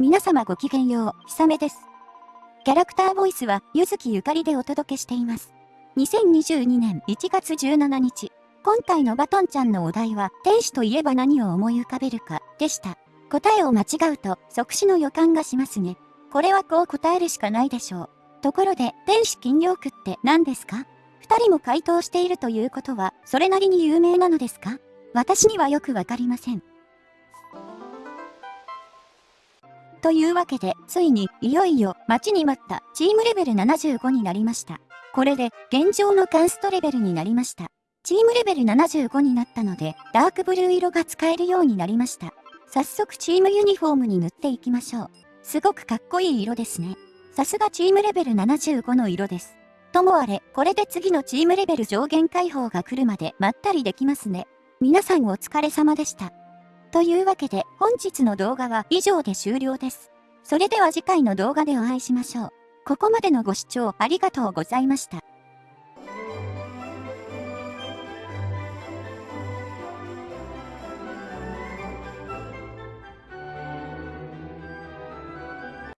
皆様ごきげんよう、ひさめです。キャラクターボイスは、ゆずきゆかりでお届けしています。2022年1月17日、今回のバトンちゃんのお題は、天使といえば何を思い浮かべるか、でした。答えを間違うと、即死の予感がしますね。これはこう答えるしかないでしょう。ところで、天使金魚区って何ですか？二人も回答しているということは、それなりに有名なのですか？私にはよくわかりません。というわけで、ついに、いよいよ、待ちに待ったチームレベル75になりました。これで、現状のカンストレベルになりました。チームレベル75になったので、ダークブルー色が使えるようになりました。早速チームユニフォームに塗っていきましょう。すごくかっこいい色ですね。さすがチームレベル75の色です。ともあれ、これで次のチームレベル上限解放が来るまでまったりできますね。皆さんお疲れ様でした。というわけで本日の動画は以上で終了です。それでは次回の動画でお会いしましょう。ここまでのご視聴ありがとうございました。